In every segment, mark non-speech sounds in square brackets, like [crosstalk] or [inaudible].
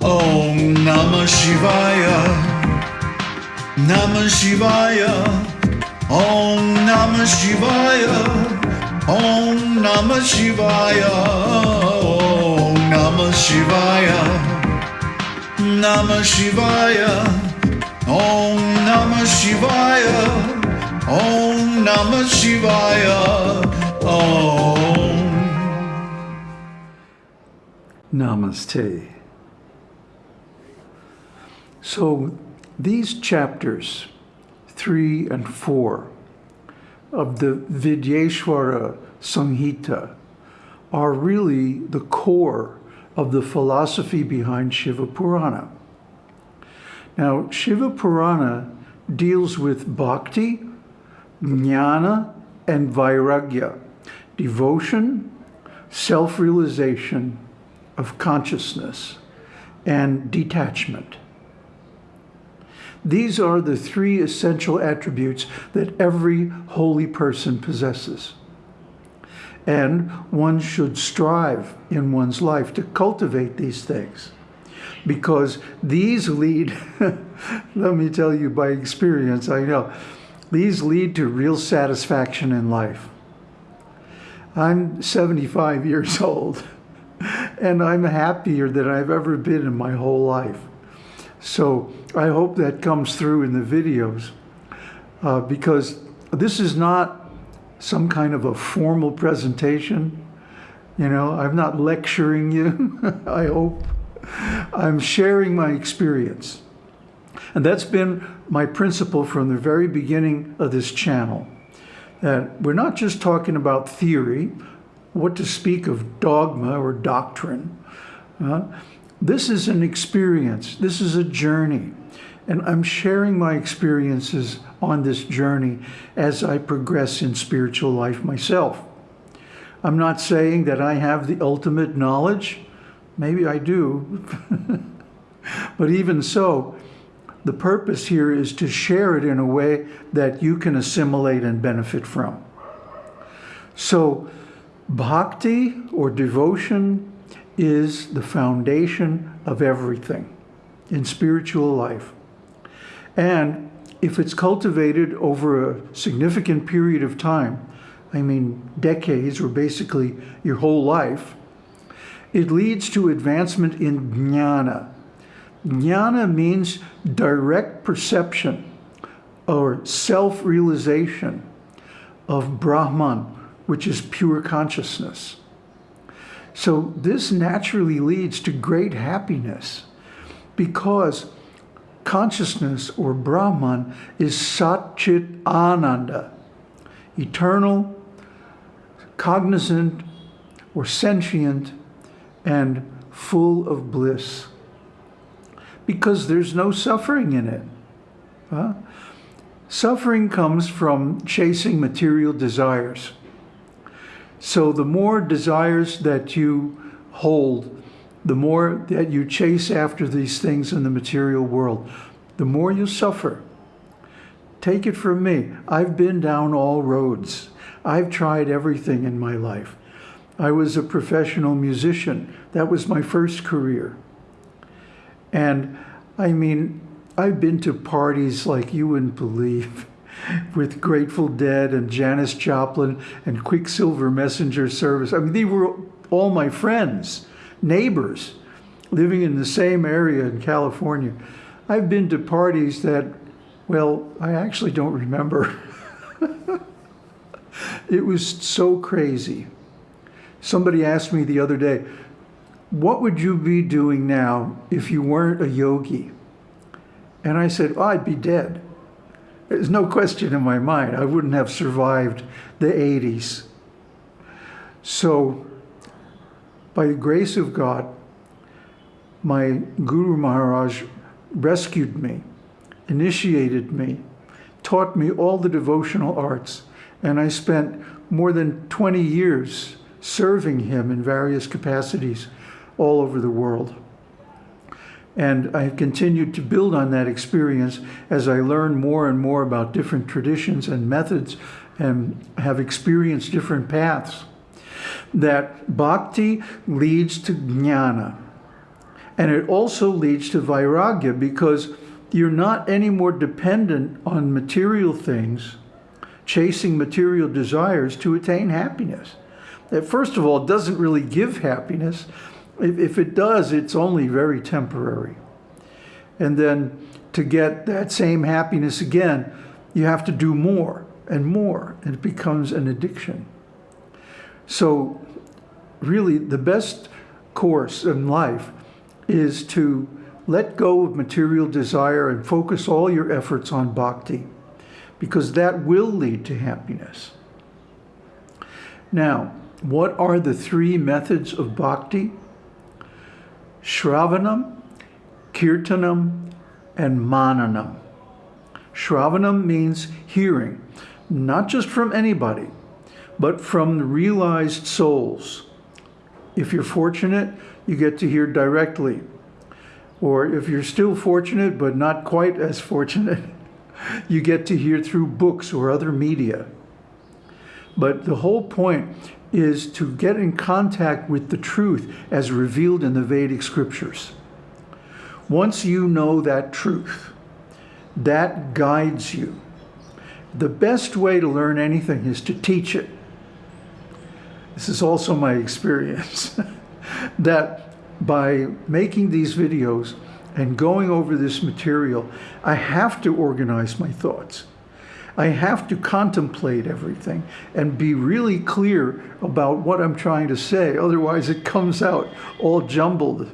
Om Namah Shivaya. Namah Shivaya. Om Namah Shivaya. Om Namah Shivaya. Om Namah Shivaya. Namah Shivaya. Om Namah Shivaya. Om Namah Shivaya. Om. Namaste. So these chapters, three and four, of the Vidyeshwara Samhita are really the core of the philosophy behind Shiva Purana. Now, Shiva Purana deals with bhakti, jnana, and vairagya, devotion, self-realization of consciousness, and detachment. These are the three essential attributes that every holy person possesses. And one should strive in one's life to cultivate these things because these lead, [laughs] let me tell you by experience, I know, these lead to real satisfaction in life. I'm 75 years [laughs] old and I'm happier than I've ever been in my whole life. So I hope that comes through in the videos uh, because this is not some kind of a formal presentation. You know, I'm not lecturing you, [laughs] I hope. I'm sharing my experience. And that's been my principle from the very beginning of this channel. That we're not just talking about theory, what to speak of dogma or doctrine. Uh, this is an experience. This is a journey. And I'm sharing my experiences on this journey as I progress in spiritual life myself. I'm not saying that I have the ultimate knowledge. Maybe I do. [laughs] but even so, the purpose here is to share it in a way that you can assimilate and benefit from. So bhakti or devotion is the foundation of everything in spiritual life. And if it's cultivated over a significant period of time, I mean decades or basically your whole life, it leads to advancement in jnana. Jnana means direct perception or self-realization of Brahman, which is pure consciousness. So this naturally leads to great happiness because consciousness or Brahman is Satchit Ananda, eternal, cognizant, or sentient, and full of bliss. Because there's no suffering in it. Huh? Suffering comes from chasing material desires. So the more desires that you hold, the more that you chase after these things in the material world, the more you suffer. Take it from me. I've been down all roads. I've tried everything in my life. I was a professional musician. That was my first career. And I mean, I've been to parties like you wouldn't believe [laughs] with Grateful Dead and Janis Joplin and Quicksilver Messenger Service. I mean, they were all my friends, neighbors, living in the same area in California. I've been to parties that, well, I actually don't remember. [laughs] it was so crazy. Somebody asked me the other day, what would you be doing now if you weren't a yogi? And I said, oh, I'd be dead. There's no question in my mind. I wouldn't have survived the 80s. So, by the grace of God, my Guru Maharaj rescued me, initiated me, taught me all the devotional arts, and I spent more than 20 years serving him in various capacities all over the world. And I have continued to build on that experience as I learn more and more about different traditions and methods and have experienced different paths. That bhakti leads to jnana. And it also leads to vairagya because you're not any more dependent on material things, chasing material desires to attain happiness. That first of all, doesn't really give happiness. If, if it does, it's only very temporary. And then to get that same happiness again, you have to do more and more, and it becomes an addiction. So really the best course in life is to let go of material desire and focus all your efforts on bhakti, because that will lead to happiness. Now, what are the three methods of bhakti? Shravanam, Kirtanam, and Mananam. Shravanam means hearing, not just from anybody, but from realized souls. If you're fortunate, you get to hear directly. Or if you're still fortunate, but not quite as fortunate, [laughs] you get to hear through books or other media. But the whole point is to get in contact with the truth as revealed in the Vedic scriptures. Once you know that truth, that guides you. The best way to learn anything is to teach it. This is also my experience, [laughs] that by making these videos and going over this material, I have to organize my thoughts. I have to contemplate everything and be really clear about what I'm trying to say. Otherwise, it comes out all jumbled.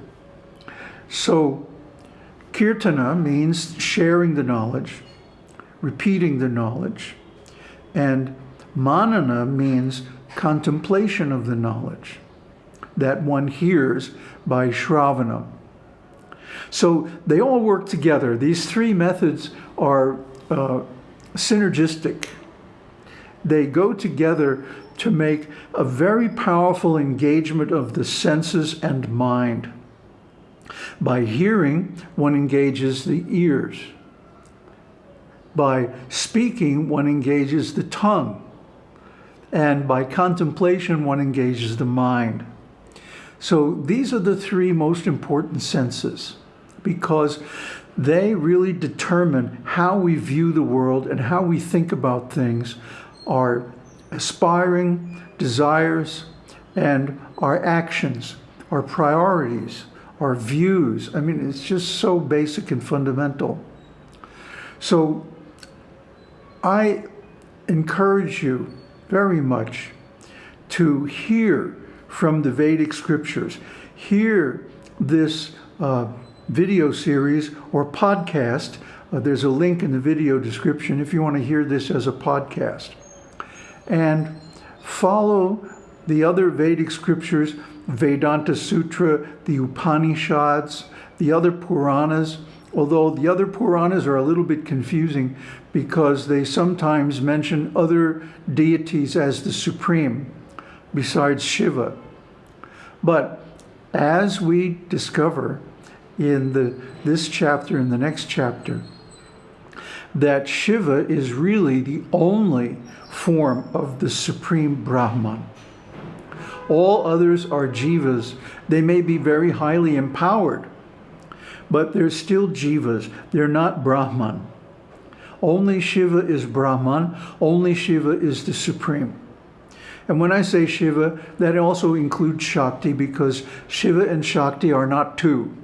So, kirtana means sharing the knowledge, repeating the knowledge, and manana means contemplation of the knowledge that one hears by Shravana. So they all work together. These three methods are uh, synergistic. They go together to make a very powerful engagement of the senses and mind. By hearing, one engages the ears. By speaking, one engages the tongue. And by contemplation, one engages the mind. So these are the three most important senses because they really determine how we view the world and how we think about things, our aspiring desires and our actions, our priorities, our views. I mean, it's just so basic and fundamental. So I encourage you very much to hear from the Vedic scriptures, hear this uh, video series or podcast. Uh, there's a link in the video description if you want to hear this as a podcast. And follow the other Vedic scriptures, Vedanta Sutra, the Upanishads, the other Puranas, although the other Puranas are a little bit confusing because they sometimes mention other deities as the supreme besides Shiva. But as we discover in the, this chapter and the next chapter, that Shiva is really the only form of the supreme Brahman. All others are jivas. They may be very highly empowered, but they're still jivas. They're not Brahman. Only Shiva is Brahman. Only Shiva is the supreme. And when I say Shiva, that also includes Shakti because Shiva and Shakti are not two.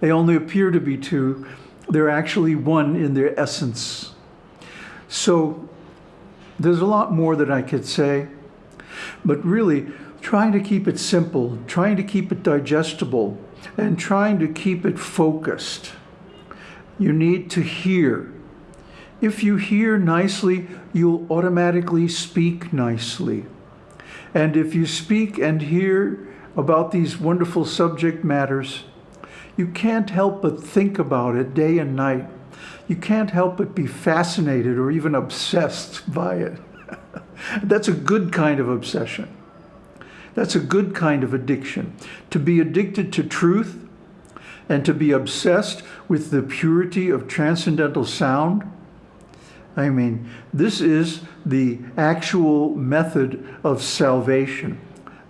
They only appear to be two. They're actually one in their essence. So there's a lot more that I could say, but really trying to keep it simple, trying to keep it digestible, and trying to keep it focused. You need to hear. If you hear nicely, you'll automatically speak nicely. And if you speak and hear about these wonderful subject matters, you can't help but think about it day and night. You can't help but be fascinated or even obsessed by it. [laughs] That's a good kind of obsession. That's a good kind of addiction. To be addicted to truth and to be obsessed with the purity of transcendental sound I mean, this is the actual method of salvation.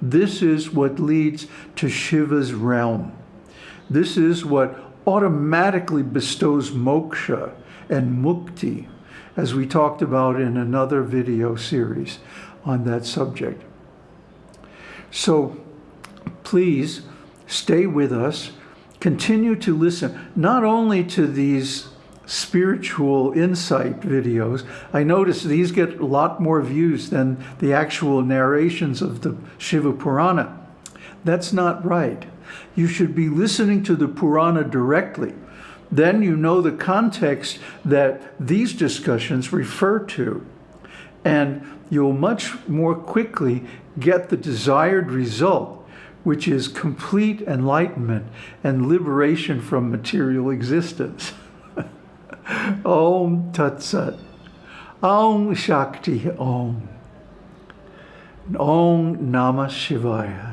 This is what leads to Shiva's realm. This is what automatically bestows moksha and mukti, as we talked about in another video series on that subject. So please stay with us, continue to listen, not only to these spiritual insight videos. I notice these get a lot more views than the actual narrations of the Shiva Purana. That's not right. You should be listening to the Purana directly. Then you know the context that these discussions refer to. And you'll much more quickly get the desired result, which is complete enlightenment and liberation from material existence. [laughs] Om Tat Sat. Om Shakti Om. Om Namah Shivaya.